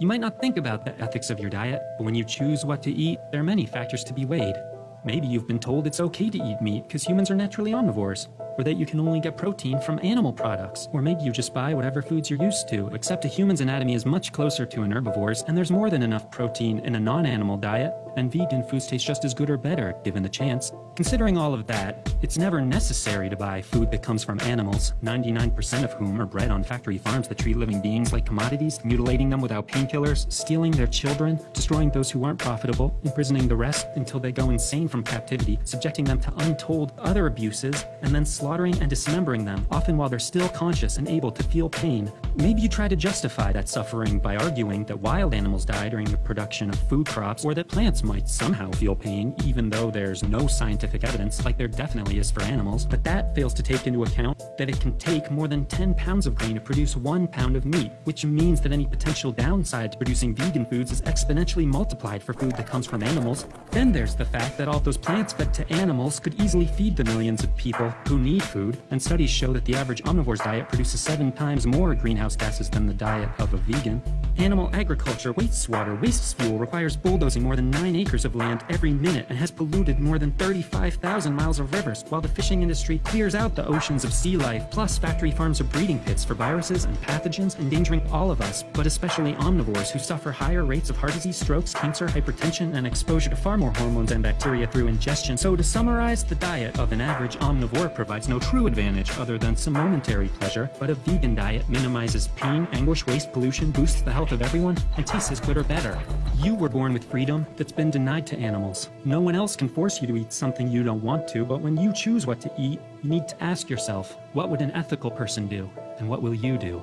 You might not think about the ethics of your diet, but when you choose what to eat, there are many factors to be weighed. Maybe you've been told it's okay to eat meat because humans are naturally omnivores, or that you can only get protein from animal products, or maybe you just buy whatever foods you're used to, except a human's anatomy is much closer to an herbivore's, and there's more than enough protein in a non-animal diet, and vegan foods taste just as good or better, given the chance. Considering all of that, it's never necessary to buy food that comes from animals, 99% of whom are bred on factory farms that treat living beings like commodities, mutilating them without painkillers, stealing their children, destroying those who aren't profitable, imprisoning the rest until they go insane from captivity, subjecting them to untold other abuses, and then slaughtering and dismembering them, often while they're still conscious and able to feel pain. Maybe you try to justify that suffering by arguing that wild animals die during the production of food crops, or that plants might somehow feel pain, even though there's no scientific evidence, like there definitely is for animals. But that fails to take into account that it can take more than 10 pounds of grain to produce one pound of meat, which means that any potential downside to producing vegan foods is exponentially multiplied for food that comes from animals. Then there's the fact that all those plants fed to animals could easily feed the millions of people who need food, and studies show that the average omnivore's diet produces seven times more greenhouse gases than the diet of a vegan. Animal agriculture wastes water, wastes fuel, requires bulldozing more than 9 acres of land every minute, and has polluted more than 35,000 miles of rivers, while the fishing industry clears out the oceans of sea life, plus factory farms are breeding pits for viruses and pathogens endangering all of us, but especially omnivores who suffer higher rates of heart disease, strokes, cancer, hypertension, and exposure to far more hormones and bacteria through ingestion. So to summarize, the diet of an average omnivore provides no true advantage other than some momentary pleasure, but a vegan diet minimizes pain, anguish, waste, pollution, boosts the health of everyone, and tastes as good or better. You were born with freedom that's been denied to animals. No one else can force you to eat something you don't want to, but when you choose what to eat, you need to ask yourself, what would an ethical person do? And what will you do?